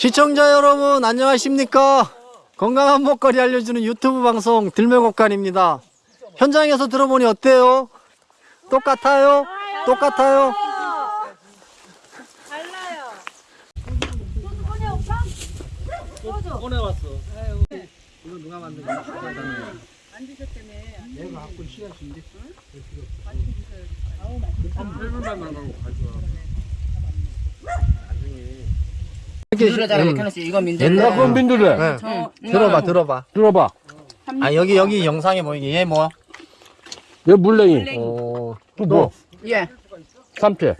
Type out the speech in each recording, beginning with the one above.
시청자 여러분 안녕하십니까 건강한 먹거리 알려주는 유튜브 방송 들매곡간입니다 현장에서 들어보니 어때요? 똑같아요? 똑같아요? 꺼내왔어 이거 누가 만든 거야? 내가 갖고 시야신데 민들레다가 이렇게 이렇게 놨어요. 이거 민들레. 옛날 그건 민들레. 네. 저, 들어봐 들어봐 들어봐. 아 여기 여기 영상에 보이게 얘 뭐야? 얘 물냉이. 어, 또 뭐? 예, 삼채.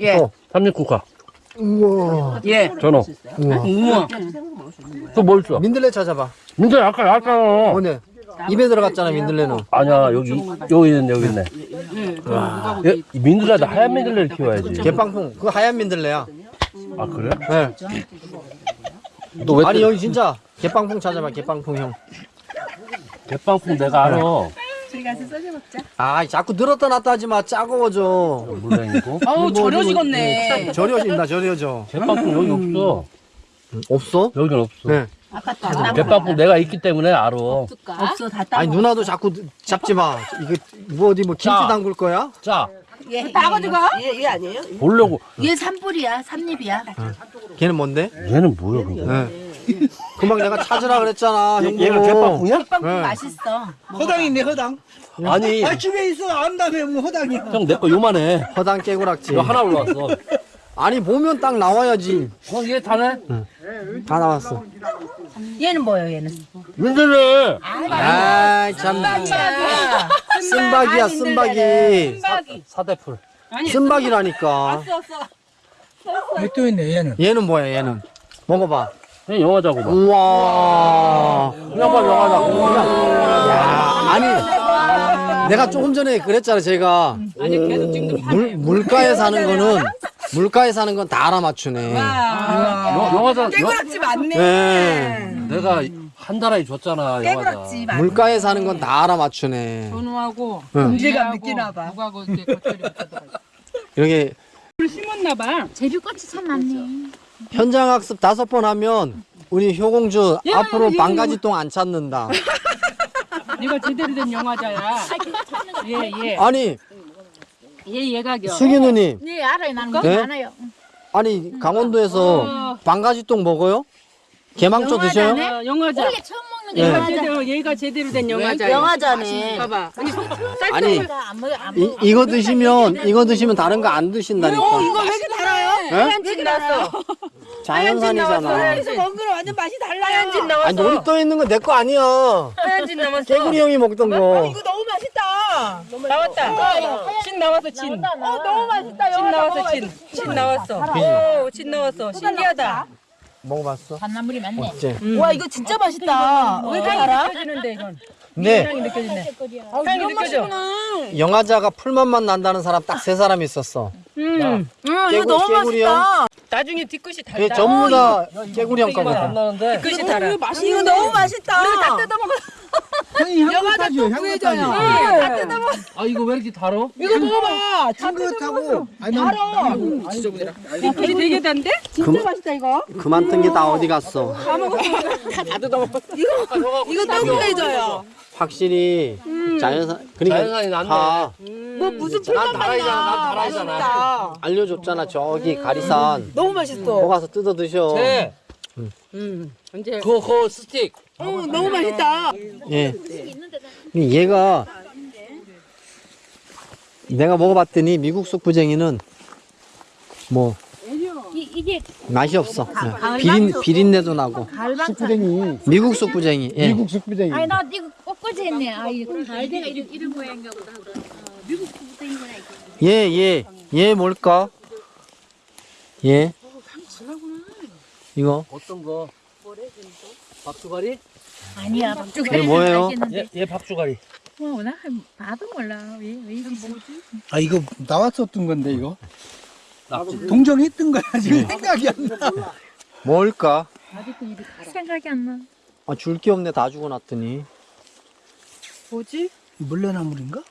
예, 어. 삼립국화. 우와 예. 전어. 우와 우와. 또 뭐 있어? 민들레 찾아봐 민들레 아까 나왔잖아. 오늘 입에 들어갔잖아 민들레는 아니야 여기 여기 있네 여기 있네. 얘, 이 민들레도 하얀 민들레를 키워야지. 개빵풍 그거 하얀 민들레야 아 그래? 네. 너왜 아니 여기 진짜 개빵풍 찾아봐 개빵풍 형. 대빵풍 내가 알아. 아 자꾸 늘었다 놨다 하지 마 짜고워져. 물냉이고. 어우, 절여지겠네. 절여진다 절여져. 대빵풍 여기 없어. 없어? 여긴 없어. 네. 대빵풍 내가 있기 때문에 알아. 없어, 다 아니 누나도 자꾸 잡지 마. 이거 뭐 어디 뭐 김치 자. 담글 거야? 자 따가지가? 보려고. 얘 산불이야, 산잎이야. 걔는 뭔데? 얘는 뭐야 그거? 네. 금방 내가 찾으라 그랬잖아 형 얘가 보고. 대빵풍이야? 네. 맛있어. 허당이 있네 허당 아니 아 집에 있어 안다며 뭐 허당이야 형 내 거 요만해. 허당 깨구락지. 이거 하나 올라왔어. 아니 보면 딱 나와야지. 어얘 다네? 다 나왔어. 얘는 뭐예요, 얘는? 민들레. 아참 쓴박이야 쓴박이. 사대풀. 쓴박이라니까. 또 있네 얘는 얘는 뭐야 얘는? 먹어봐. 그냥 영화 자고 봐. 우와. 그냥 봐 영화자. 야, 아니 내가 조금 전에 그랬잖아 제가 물 물가에 사는 거는 물가에 사는 건 다 알아맞추네. 영- 영화자. 영- 깨구락지 맞네. 네. 내가 한 달에 줬잖아. 맞네. 물가에 사는 건 다 알아맞추네. 전우하고 응. 문제가 느끼나 봐. 누가고 이제 겉절이 붙여들어가. 이렇게 물 심었나 봐. 제비꽃이 참 많네. 현장 학습 다섯 번 하면 우리 효공주 앞으로 반가지 똥 안 찾는다. 네가 제대로 된 영화자야. 예, 예. 아니 얘 얘가 겨. 수기 누님 네, 알아요. 나는 거 네? 많아요. 아니 강원도에서 반가지 똥 먹어요? 개망초 드셔요? 어, 영화자. 원래 처음 먹는 게 네. 영화자. 제대로 얘가 제대로 된 영화자야. 영화자네. 봐봐. 아니 아니 안 먹어, 안 이. 이거 드시면 이거 드시면 다른 거 안 드신다니까. 이거 왜 이렇게 달아요? 네? 왜 이렇게 달았어? 자연산이잖아. 하얀진 거랑 완전 맛이 달라요. 하얀진 나왔어. 아니 놀이 떠 있는 거 내 거 아니야. 하얀진 남았어. 개구리 형이 먹던 거. 이거 너무 맛있다. 나왔다. 진 나왔어 진. 어, 너무 맛있다. 진 나왔어 진. 진 나왔어. 오, 진 나왔어. 신기하다. 먹어봤어? 단나물이 많네. 어째? 와, 이거 진짜 맛있다. 왜 이렇게 달아? 느껴지는데 이건. 향이 느껴지네. 향이 느껴져. 영화자가 풀맛만 난다는 사람 딱 세 사람 있었어. 음. 응, 이거 깨구- 너무 깨구리 맛있다. 나중에 뒤끝이 달다. 전부 다 깨구리 형맛안 거거든. 나는데. 뒤끝이 달아. 이거 너무 맛있다. 우리가 다 뜯어 먹어. 형이 향긋하지 향긋하지 아 이거 왜 이렇게 달어? 이거 먹어봐. 향긋하고 아니 난 뒤끝이 되게 단데? 진짜 맛있다 이거. 그만 뜬 게 다 어디 갔어? 이거 더블레져요. 확실히 자연산 그러니까 자연산이 낫네. 다뭐 무슨 난 풀만 다라이잖아. 난 맛나. 다라이잖아. 알려줬잖아 저기 가리산. 너무 맛있어. 거 가서 뜯어 드셔. 쟤. 언제 그그 스틱. 어, 너무 맛있다. 예. 얘가 내가 먹어봤더니 미국 숙부쟁이는 뭐 이, 이게 맛이 없어. 예. 비린 비린내도 나고. 숙부쟁이 미국 숙부쟁이. 예. 미국 숙부쟁이 아니, 나 이거 꽃꽂이 했네. 아, 이거 갈대가 이런, 이런 모양인가 보다. 어, 미국 이거. 얘, 얘, 얘 뭘까? 얘? 이거? 어떤 거? 박주가리? 아니야. 이게 뭐예요? 얘, 얘 박주가리. 뭐, 나 봐도 몰라. 왜, 왜 이게 뭐지? 아 이거 나왔었던 건데 이거 낙지. 동정했던 거야 지금 생각이 안 나 뭘까? 생각이 안 나. 아, 줄 게 없네. 다 죽어놨더니. 뭐지? 물레나물인가?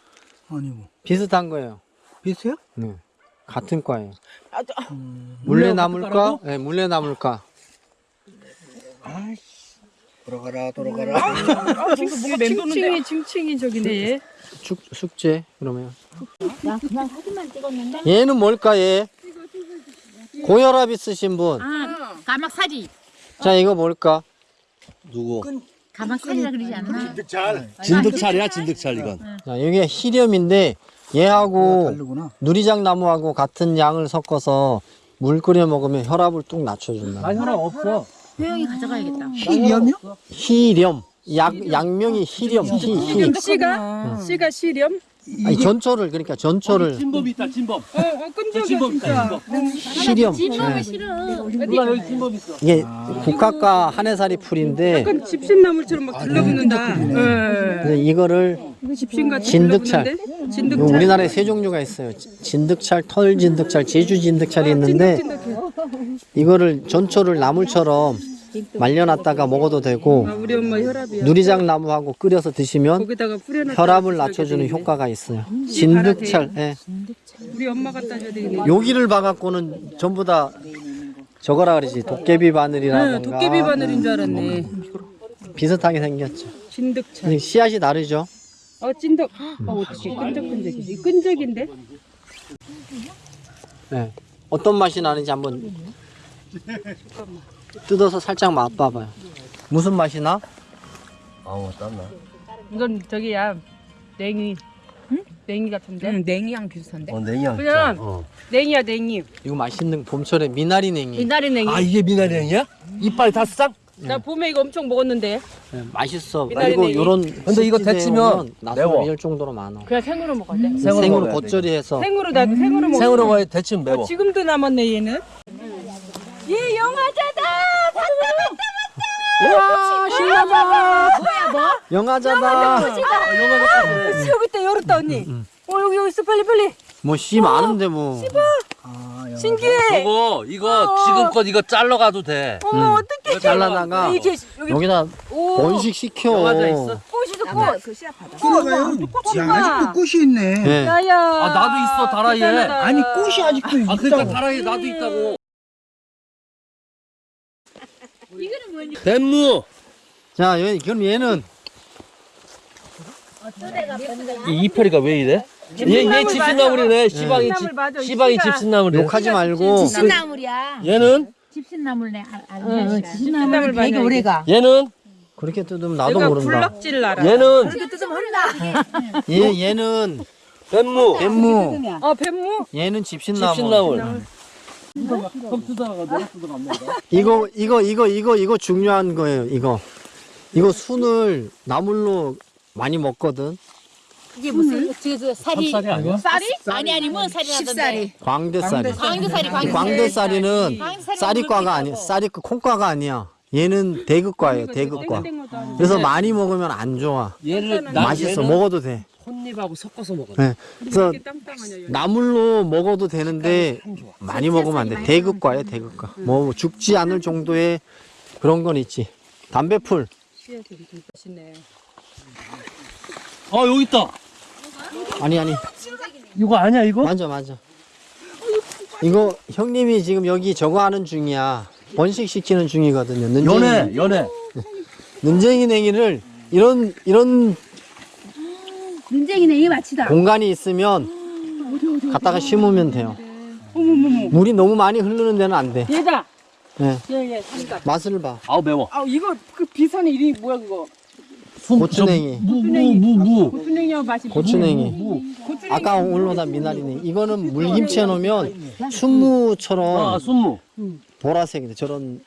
아니고 비슷한 거예요. 비슷해요? 네. 같은 과예요. 아, 저- 물레나물과? 네, 물레나물과. 돌아가라 돌아가라. 아, 뭐가 칭칭이 칭칭이 저기네. 숙, 숙제 그러면 나 그냥 사진만 찍었는데. 얘는 뭘까 얘 고혈압 있으신 분 아, 가막살이. 자 이거 뭘까 누구? 가막살이라 그러지 않나? 진득찰이야 진득찰 이건. 자 이게 히렴인데 얘하고 다르구나. 누리장 나무하고 같은 양을 섞어서 물 끓여 먹으면 혈압을 뚝 낮춰준다 아 혈압 없어. 효영이 가져가야겠다. 희염이요? 희렴. 약 양명이 희렴. 희 희. 씨가? 씨가 시렴. 아니 전초를 그러니까 전초를 진범 있다 진범. 어, 어 끈적여 진범 있다. 진범. 희렴 진범이 예. 싫어. 누나 여기 진범 있어. 이게 국화과 한해살이 풀인데 약간 집신나물처럼 막 들러붙는다. 예. 그래서 이거를 집신같이 진득찰. 우리나라에 세 종류가 있어요 지- 진득찰, 털 진득찰, 제주 진득찰이 있는데. 이거를 전초를 나물처럼 말려놨다가 먹어도 되고 아. 누리장 나무하고 끓여서 드시면. 혈압을 낮춰주는 효과가 있어요. 진득찰. 예. 여기를 봐갖고는 전부 다 저거라 그러지 도깨비 바늘이라든가 네, 도깨비 바늘인 줄 알았네. 비슷하게 생겼죠. 근데 씨앗이 다르죠. 어 찐득. 어 어떻게 끈적끈적이. 이 끈적인데? 예. 어떤 맛이 나는지 한번 뜯어서 살짝 맛봐봐요. 무슨 맛이 나? 아우 땀나. 이건 저기야 냉이. 응? 냉이 같은데? 응, 냉이랑 비슷한데. 어 냉이야. 그냥-. 어. 냉이야 냉이. 이거 맛있는 봄철에 미나리 냉이. 미나리 냉이. 아 이게 미나리 냉이야? 이빨이 다 싹? 나 봄에 이거 엄청 먹었는데. 예, 맛있어. 미나리 그리고 냉이. 요런 근데 이거 데치면 매워. 이럴 정도로 많아. 그냥 생으로 먹어야 돼. 생으로 생으로 먹어야 돼, 겉절이 해서 생으로 나 생으로 먹어. 생으로 데치면 매워. 지금도 남았네 얘는. 얘 영화자다. 우와 신나다. 뭐야 뭐? 영화자다. 여기 있다 열었다 언니. 어 여기 여기 있어 빨리 빨리. 뭐씨 많은데 뭐. 아, 신기해. 저거 이거 지금껏 이거 잘라가도 돼. 어머 어떡해. 잘라다가 이렇게 여기 여기다 오 번식 시켜. 영화자 있어? 꽃이도 꽃. 들어가요. 야, 아직도 꽃이 있네. 예. 야야. 아 나도 있어 다라이에. 아니 꽃이 아직도 아 그러니까 있다고. 다라이에 나도 있다고. 뱀무. 자, 얘, 그럼 얘는 이 이파리가 왜 이래? 얘, 얘 집신나물이네. 시방이 집신나물 집, 맞아, 시방이 씨가. 집신나물이네. 욕하지 말고 집신나물이야. 얘는 집신나물네. 알- 알지? 나물 되게 오래가. 얘는 그렇게 뜯으면 나도 모른다. 불락지를 알아. 얘는 얘 얘는 뱀무. 뱀무, 어 뱀무. 얘는 집신나무. 집신나물. 이거 이거 이거 이거 이거 중요한 거예요. 이거 이거 순을 나물로 많이 먹거든. 그게 무슨 저, 저 살이 삽살이 아니야? 쌀이? 아니 아니 뭔 살이라던데. 광대살이. 광대살이 광대살이. 광대살이 쌀이과가 아니야. 수 있다고. 쌀이과 콩과가 아니야. 얘는 대극과예요. 대극과. 그래서 많이 먹으면 안 좋아. 맛있어. 얘는 먹어도 돼. 혼잎하고 섞어서 먹어. 네. 그래서. 나물로 먹어도 되는데 많이 먹으면 안 돼. 대극과에 대극과. 뭐 죽지 않을 정도의 그런 건 있지. 담배풀. 아 여기 있다. 아니 아니. 이거 아니야 이거? 맞아 맞아. 이거 형님이 지금 여기 저거 하는 중이야. 번식 시키는 중이거든요. 연애 연애. 는쟁이 냉이를 이런 이런 눈쟁이네 이 마치다. 공간이 있으면 갖다가 심으면 돼요. 물이 너무 많이 흐르는 데는 안 돼. 얘다. 네. 얘얘 삼각. 맛을 봐. 아우 매워. 아 이거 그 비산의 이름이 뭐야 그거? 고추냉이. 무 무 무 무. 고추냉이하고 맛이 고추냉이. 고추냉이. 아까 올로다 미나리냉이. 이거는 물김치 해놓으면 순무처럼 아 순무. 보라색이 저런.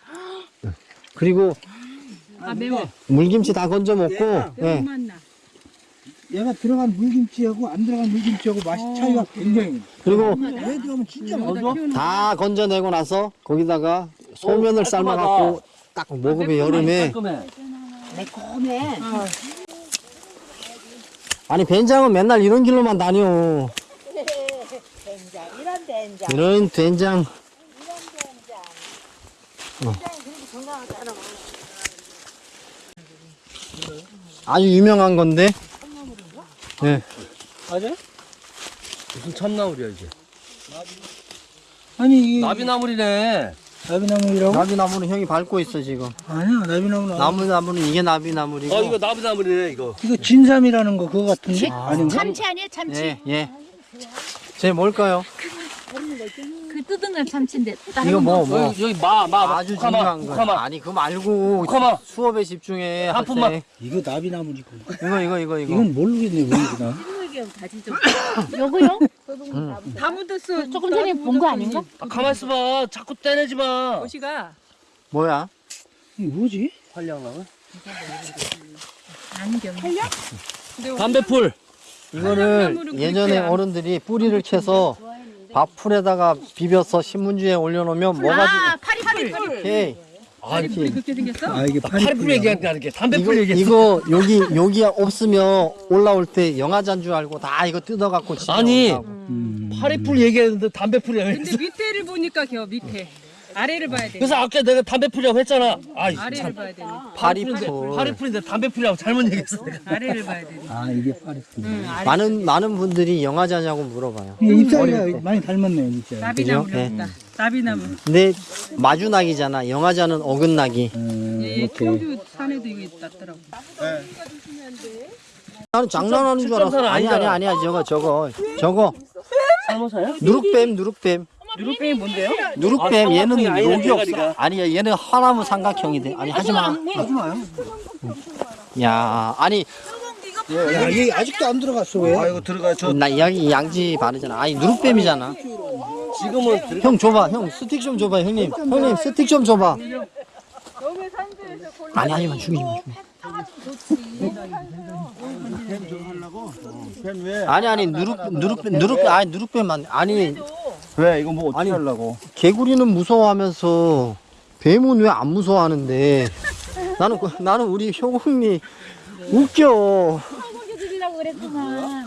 그리고 아 매워. 물김치 다 건져 먹고. 예. 맛나. 얘가 들어간 물김치하고 안 들어간 물김치하고 맛이 차이가 굉장히. 그리고 얘 들어가면 진짜 맛있어. 다 건져내고 나서 거기다가 소면을 삶아갖고 딱 먹으면 여름에 깔끔해. 매콤해. 아니 된장은 맨날 이런 길로만 다녀 이런 된장 어. 아주 유명한 건데 네. 맞아? 무슨 참나물이야 이게? 아니 이 나비나물이네. 나비나무라고? 나비나무는 형이 밟고 있어 지금. 아니야 나비나무는 나무 나무는 이게 나비나무리고. 어 이거 나무나무네 이거. 이거 진삼이라는 거 그거 같은데? 아닌가? 참치 아니야 참치 예 예. 제 뭘까요? 그 뜯은 건 참치인데 다른 이거 뭐 여기, 뭐. 여기 마마 아주 중요한 거. 아니 그거 말고 가마. 수업에 집중해. 한 푼만. 학생. 이거 나비나무니까 이거 이거 이거 이거. 이건 모르겠네 뭐구나 요거요? 다 묻었어. 조금 전에 본 거 아닌가? 아, 가만 있어봐. 자꾸 떼내지 마. 옷이가 뭐야? 이게 뭐지? 활량나무. 안경 담배풀. 이거를 예전에 어른들이 뿌리를 캐서 밥풀에다가 비벼서 신문지에 올려놓으면 뭐가 아 파리풀 오케이. 아, 이렇게. 그렇게 생겼어? 아 이게 파리풀 얘기하는 게 담배풀 얘기했어. 이거 여기 여기 없으면 올라올 때 영화잔 줄 알고 다 이거 뜯어갖고 집에 아니. 온다고. 음. 파리풀 얘기했는데 담배풀 얘기했어. 근데 밑에를 보니까 겨 밑에. 아래를 봐야 돼. 그래서 아까 내가 담배풀이라고 했잖아. 아이 아래를 참. 봐야 되네. 파리풀. 파리풀인데 담배풀이라고 잘못 얘기했어. 내가. 아래를 봐야 되네. 아 이게 파리풀 많은 많은 분들이 영화자냐고 물어봐요. 잎사귀가 많이 닮았네요 진짜 나비나무 그죠? 네. 였다 나비나무. 근데 마주낙이잖아. 영화자는 어긋낙이. 음, 예, 청주 산에도 이거 있다더라고. 나는 장난하는 줄 알았어. 아니 아니. 아니야 저거 저거 저거 사모사야? 누룩뱀 누룩뱀 누룩뱅이 뭔데요? 누룩뱀 아, 얘는 녹이 없어. 아니야 얘는 하나무 삼각형이 돼. 아니 하지 마. 하지 마요 야 아니 야 얘 아직도 안 들어갔어 왜? 아이고 들어가 저 나 여기 양지 바르잖아. 아니 누룩뱀이잖아. 지금은 들어. 형 줘봐 형 스틱 좀 줘봐 형님 형님 스틱 좀 줘봐. 아니 아니만 죽이지 마. 아니 아니 누룩 누룩 누룩 아니 누룩뱀만 아니 왜? 이거 뭐 어떻게 아니. 하려고? 개구리는 무서워하면서 뱀은 왜 안 무서워하는데? 나는 그- 나는 우리 효공이 웃겨. 드리려고 그랬구만